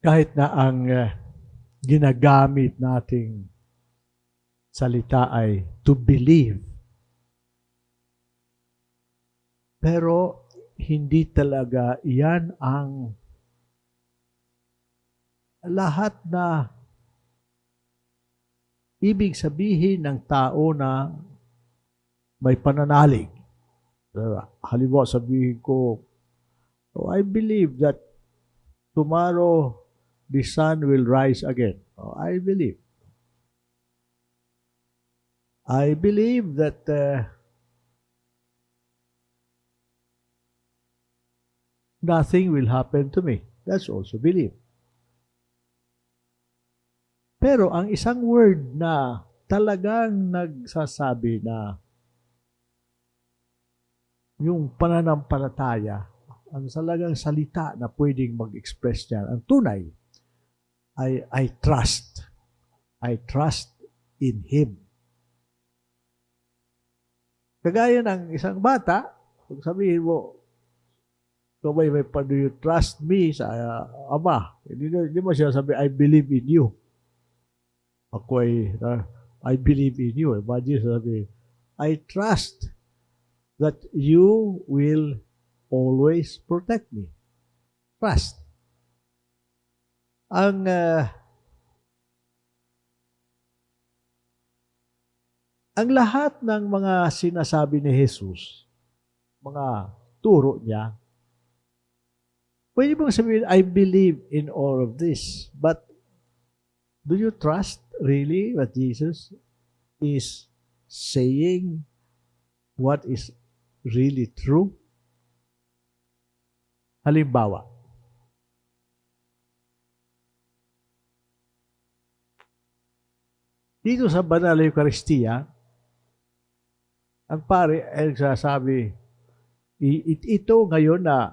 kahit na ang uh, ginagamit nating salita ay to believe. Pero hindi talaga iyan ang lahat na ibig sabihin ng tao na may pananalig. Halimbawa sabihin ko, oh, I believe that tomorrow the sun will rise again. Oh, I believe. I believe that uh, nothing will happen to me. That's also belief. Pero ang isang word na talagang nagsasabi na yung pananampalataya, ang talagang salita na pwedeng mag-express niyan, ang tunay, I, I trust. I trust in Him. Kagaya ng isang bata, kung sabihin mo, So, may, may, do you trust me sa uh, Ama? Hindi, hindi mo siya sabi, I believe in you. Ako ay, uh, I believe in you. Imagine sabi, I trust that you will always protect me. Trust. Ang uh, ang lahat ng mga sinasabi ni Jesus, mga turo niya, Pwede bang sabihin, I believe in all of this. But do you trust really what Jesus is saying? What is really true? Halimbawa, dito sa Banal Eucharistia, ang pare ay nagsasabi, ito ngayon na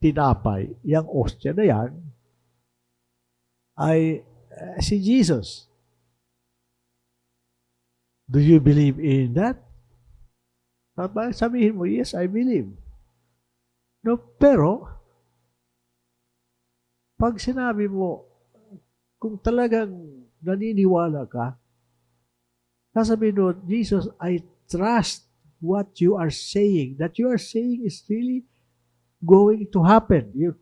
tinapay, yung ostya na yan, ay uh, si Jesus. Do you believe in that? Sabihin mo, yes, I believe. No, pero, pag sinabi mo, kung talagang naniniwala ka, sasabihin mo, Jesus, I trust what you are saying. That you are saying is really going to happen. Yung,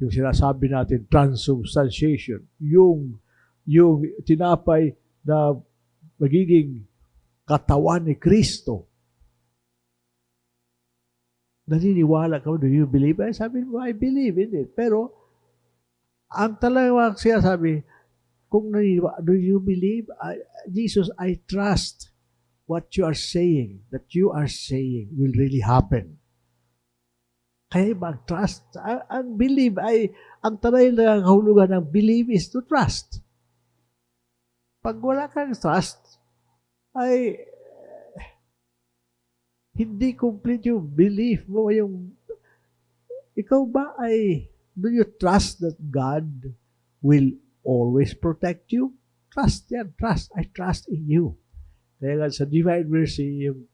yung sinasabi natin, transubstantiation. Yung, yung tinapay na magiging katawan ni Kristo. Naniniwala ka, do you believe? Ay, sabi mo, I believe in it. Pero, ang talagang siya sabi, kung naniniwala, do you believe? I, Jesus, I trust what you are saying, that you are saying will really happen. Kaya mag-trust. Ang believe ay, ang tanay na kahulugan ng believe is to trust. Pag wala kang trust, ay hindi complete yung belief mo, yung ikaw ba ay do you trust that God will always protect you? Trust yan, trust. I trust in you. Kaya nga sa Divine Mercy, yung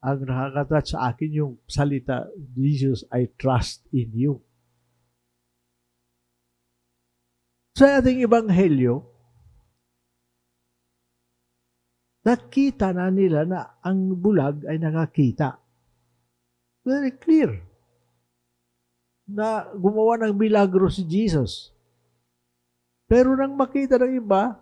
ang nakakatouch sa akin yung salita, Jesus, I trust in you. Sa ating ebanghelyo, nakita na nila na ang bulag ay nakakita. Very clear na gumawa ng milagro si Jesus. Pero nang makita ng iba,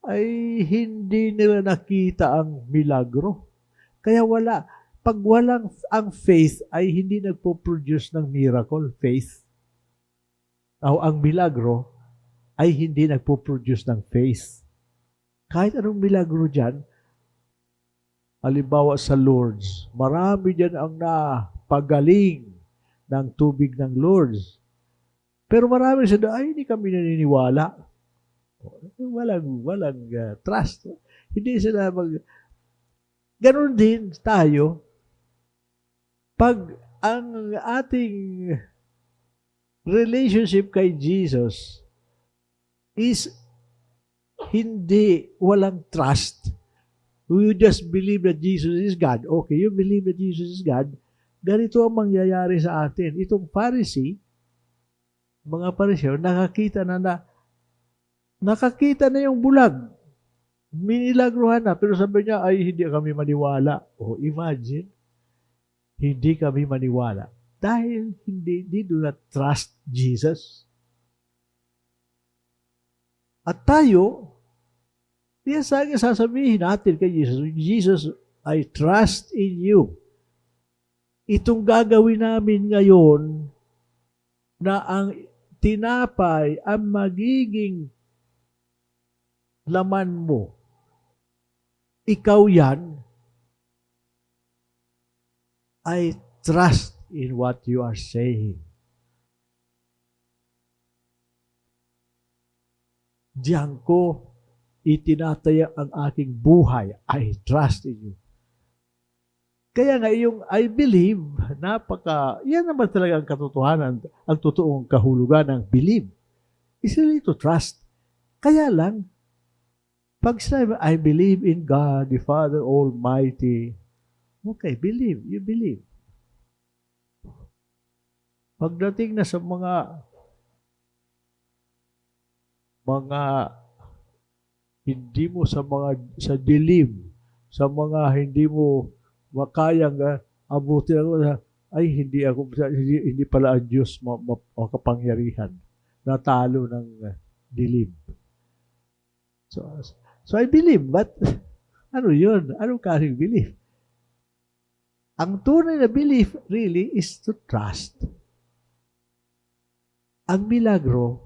ay hindi nila nakita ang milagro. Kaya wala. Pag walang ang faith ay hindi nagpo-produce ng miracle, faith. O ang milagro ay hindi nagpo-produce ng faith. Kahit anong milagro dyan, halimbawa sa Lourdes, marami dyan ang napagaling ng tubig ng Lourdes. Pero marami sa ay hindi kami naniniwala. Walang, walang uh, trust. Hindi sila mag, Ganon din tayo, pag ang ating relationship kay Jesus is hindi walang trust. You just believe that Jesus is God. Okay, you believe that Jesus is God. Ganito ang mangyayari sa atin. Itong Pharisee, mga pariseo, nakakita na na, nakakita na yung bulag. Minilagruhan na, pero sabi niya, ay hindi kami maniwala. O imagine, hindi kami maniwala. Dahil hindi, they do not trust Jesus. At tayo, Kaya sa akin sasabihin natin kay Jesus, Jesus, I trust in you. Itong gagawin namin ngayon na ang tinapay ang magiging laman mo. Ikaw yan. I trust in what you are saying. Diyan ko itinataya ang aking buhay. I trust in you. Kaya nga yung I believe, napaka, yan naman talaga ang katotohanan, ang totoong kahulugan ng believe. Is really to trust. Kaya lang, pag sinabi, I believe in God, the Father Almighty, okay, believe, you believe. Pagdating na sa mga mga hindi mo sa mga sa dilim, sa mga hindi mo makayang uh, abutin ako na ay hindi ako hindi, hindi pala ang Diyos ma, ma, makapangyarihan natalo ng uh, dilim. So, so I believe, but ano yun? Anong kasing belief? Ang tunay na belief really is to trust. Ang milagro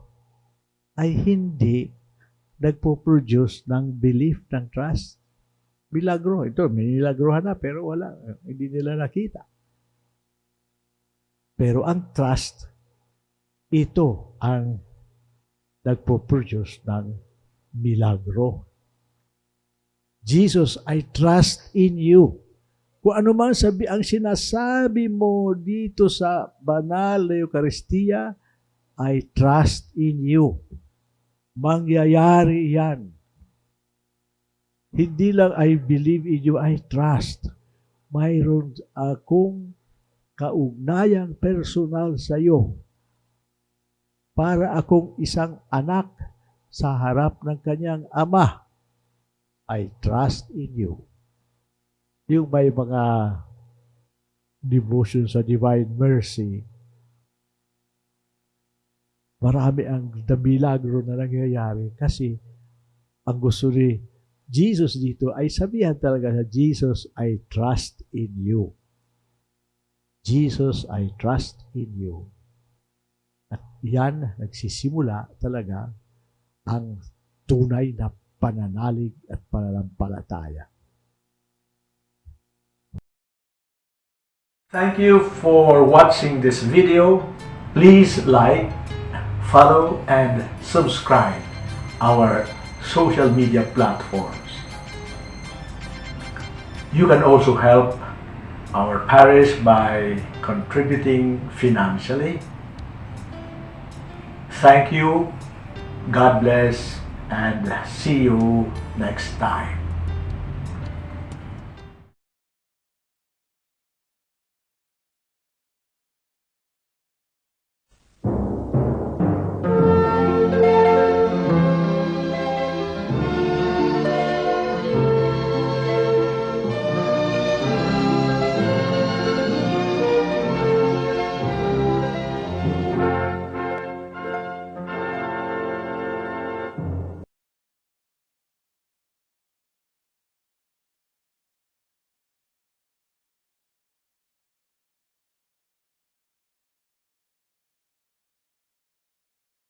ay hindi nagpo-produce ng belief, ng trust. Milagro. Ito, may nilagrohan na, pero wala. Hindi nila nakita. Pero ang trust, ito ang nagpo-produce ng milagro. Jesus, I trust in you. Kung ano man sabi ang sinasabi mo dito sa banal na Eucharistia, I trust in you. Mangyayari yan. Hindi lang I believe in you, I trust. Mayroon akong kaugnayang personal sa iyo para akong isang anak sa harap ng kanyang ama. I trust in you. Yung may mga devotion sa divine mercy, marami ang milagro na nangyayari kasi ang gusto ni Jesus dito ay sabihan talaga sa Jesus, I trust in you. Jesus, I trust in you. At yan, nagsisimula talaga ang tunay na pananalig at pananampalataya. Thank you for watching this video. Please like, follow, and subscribe our social media platforms. You can also help our parish by contributing financially. Thank you, God bless, and see you next time.